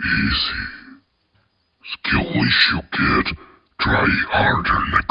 Easy. Skill wish you get. Try harder next